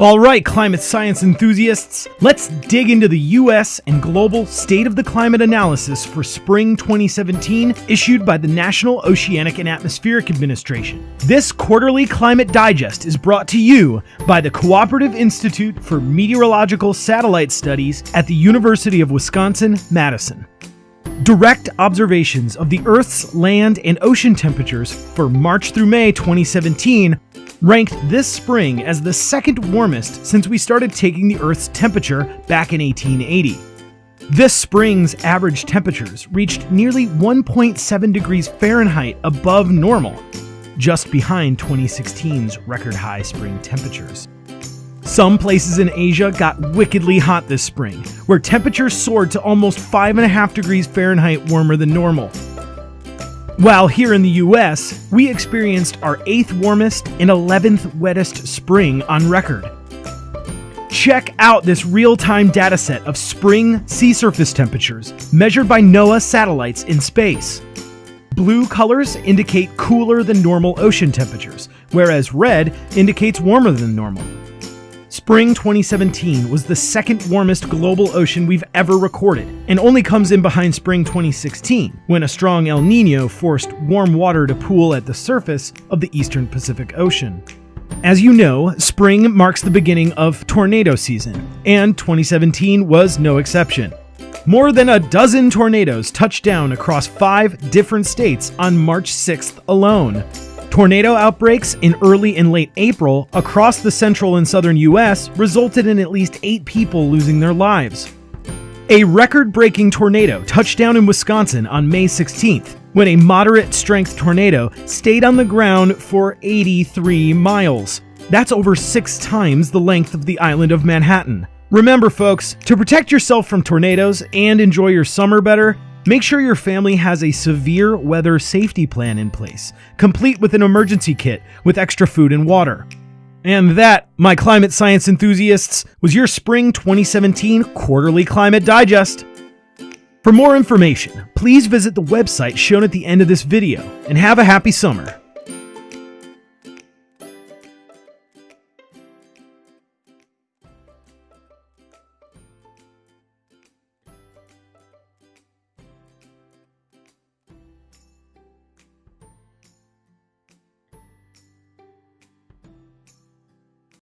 All right, climate science enthusiasts, let's dig into the US and global state of the climate analysis for spring 2017 issued by the National Oceanic and Atmospheric Administration. This quarterly climate digest is brought to you by the Cooperative Institute for Meteorological Satellite Studies at the University of Wisconsin Madison. Direct observations of the Earth's land and ocean temperatures for March through May 2017 ranked this spring as the second warmest since we started taking the Earth's temperature back in 1880. This spring's average temperatures reached nearly 1.7 degrees Fahrenheit above normal, just behind 2016's record high spring temperatures. Some places in Asia got wickedly hot this spring, where temperatures soared to almost 5.5 degrees Fahrenheit warmer than normal. While here in the US, we experienced our 8th warmest and 11th wettest spring on record. Check out this real time dataset of spring sea surface temperatures measured by NOAA satellites in space. Blue colors indicate cooler than normal ocean temperatures, whereas red indicates warmer than normal. Spring 2017 was the second warmest global ocean we've ever recorded, and only comes in behind spring 2016, when a strong El Nino forced warm water to pool at the surface of the eastern Pacific Ocean. As you know, spring marks the beginning of tornado season, and 2017 was no exception. More than a dozen tornadoes touched down across five different states on March 6th alone, Tornado outbreaks in early and late April across the central and southern US resulted in at least eight people losing their lives. A record breaking tornado touched down in Wisconsin on May 16th when a moderate strength tornado stayed on the ground for 83 miles. That's over six times the length of the island of Manhattan. Remember, folks, to protect yourself from tornadoes and enjoy your summer better, Make sure your family has a severe weather safety plan in place, complete with an emergency kit with extra food and water. And that, my climate science enthusiasts, was your Spring 2017 Quarterly Climate Digest. For more information, please visit the website shown at the end of this video, and have a happy summer.